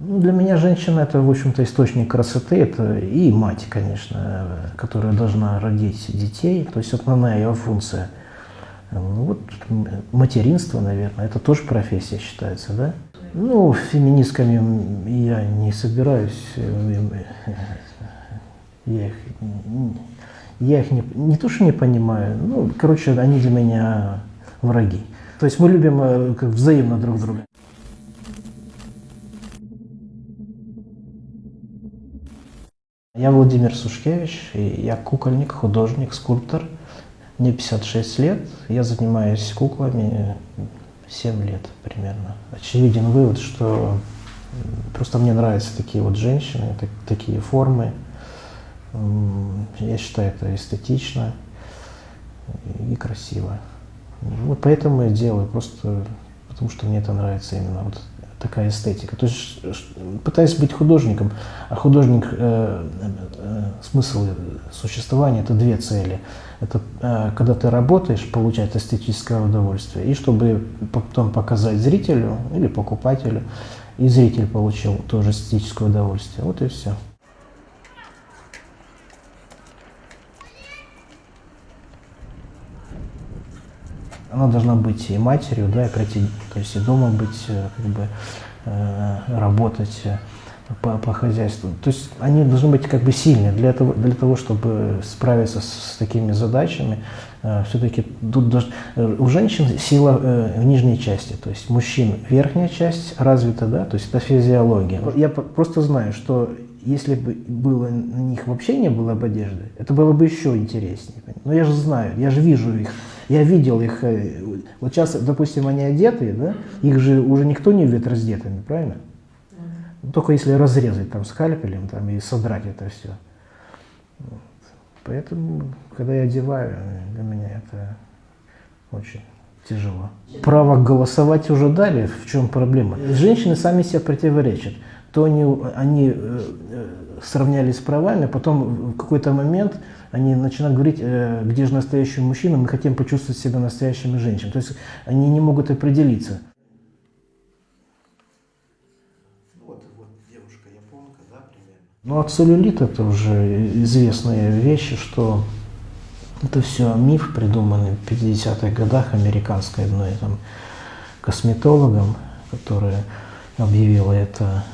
Ну, для меня женщина это, в общем-то, источник красоты, это и мать, конечно, которая должна родить детей, то есть основная ее функция. Ну, вот материнство, наверное, это тоже профессия считается, да? Ну, феминистками я не собираюсь, я их, я их не, не то, что не понимаю, ну, короче, они для меня враги. То есть мы любим э, как взаимно друг друга. Я Владимир Сушкевич, я кукольник, художник, скульптор. Мне 56 лет, я занимаюсь куклами 7 лет примерно. Очевиден вывод, что просто мне нравятся такие вот женщины, так, такие формы. Я считаю это эстетично и красиво. Вот поэтому я делаю, просто потому что мне это нравится именно вот такая эстетика. То есть пытаюсь быть художником, а художник, э, э, смысл существования – это две цели. Это э, когда ты работаешь, получать эстетическое удовольствие, и чтобы потом показать зрителю или покупателю, и зритель получил тоже эстетическое удовольствие. Вот и все. Она должна быть и матерью, да, и пройти, то есть и дома быть, э, как бы, э, работать э, по, по хозяйству. То есть они должны быть как бы сильны для того, для того чтобы справиться с, с такими задачами. Все-таки тут даже, у женщин сила в нижней части, то есть мужчин верхняя часть развита, да, то есть это физиология. Я просто знаю, что если бы было на них вообще не было бы одежды, это было бы еще интереснее. Но я же знаю, я же вижу их я видел их, э, вот сейчас, допустим, они одетые, да, их же уже никто не видит раздетыми, правильно? Только если разрезать там скальпелем там, и содрать это все. Вот. Поэтому, когда я одеваю, для меня это очень тяжело. Право голосовать уже дали, в чем проблема? Женщины сами себя противоречат. То они, они э, э, сравнялись с правами, потом в какой-то момент они начинают говорить, э, где же настоящий мужчина, мы хотим почувствовать себя настоящими женщинами. То есть они не могут определиться. Вот, вот девушка японка, да, примерно? Ну, а целлюлит это уже известные вещи, что это все миф, придуманный в 50-х годах американской одной там косметологом, которая объявила это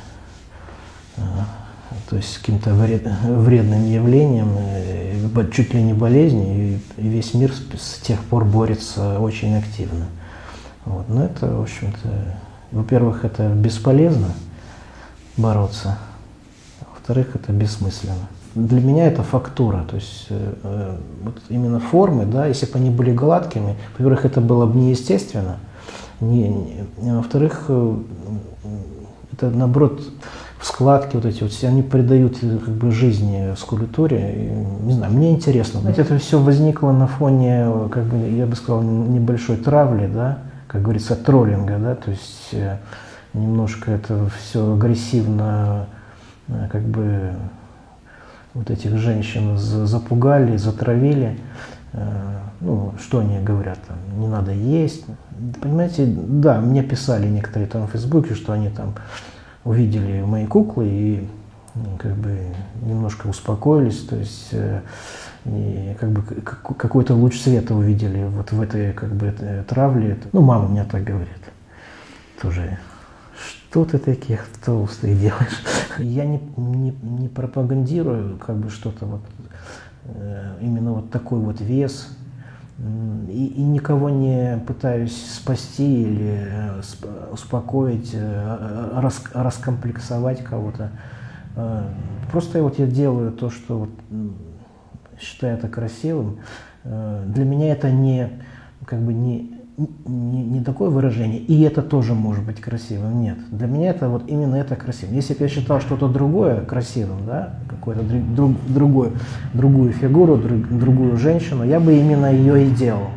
то есть каким-то вред, вредным явлением, э, чуть ли не болезнью, и весь мир с тех пор борется очень активно. Вот. Но это, в общем-то, во-первых, это бесполезно бороться, а во-вторых, это бессмысленно. Для меня это фактура, то есть э, э вот именно формы, да, если бы они были гладкими, во-первых, это было бы неестественно, не, не, а во-вторых, это наоборот складки вот эти вот, они придают э, как бы жизни скульптуре. И, не знаю, мне интересно. Ведь это все возникло на фоне, как бы, я бы сказал, небольшой травли, да, как говорится, троллинга, да, то есть э, немножко это все агрессивно, э, как бы вот этих женщин запугали, затравили. Ну, что они говорят, там, не надо есть. Понимаете, да, мне писали некоторые там в Фейсбуке, что они там увидели мои куклы и как бы немножко успокоились, то есть э, и как бы какой-то луч света увидели вот в этой как бы травле. Ну, мама мне так говорит тоже. Что ты таких толстых делаешь? Я не, не, не пропагандирую как бы что-то вот э, именно вот такой вот вес, и, и никого не пытаюсь спасти или э, успокоить, э, рас, раскомплексовать кого-то. Э, просто вот я делаю то, что вот, считаю это красивым. Для меня это не, как бы не, не, не такое выражение, и это тоже может быть красивым, нет. Для меня это вот именно это красивым. Если бы я считал что-то другое красивым, да, какую-то друг, другую, другую фигуру, друг, другую женщину, я бы именно ее и делал.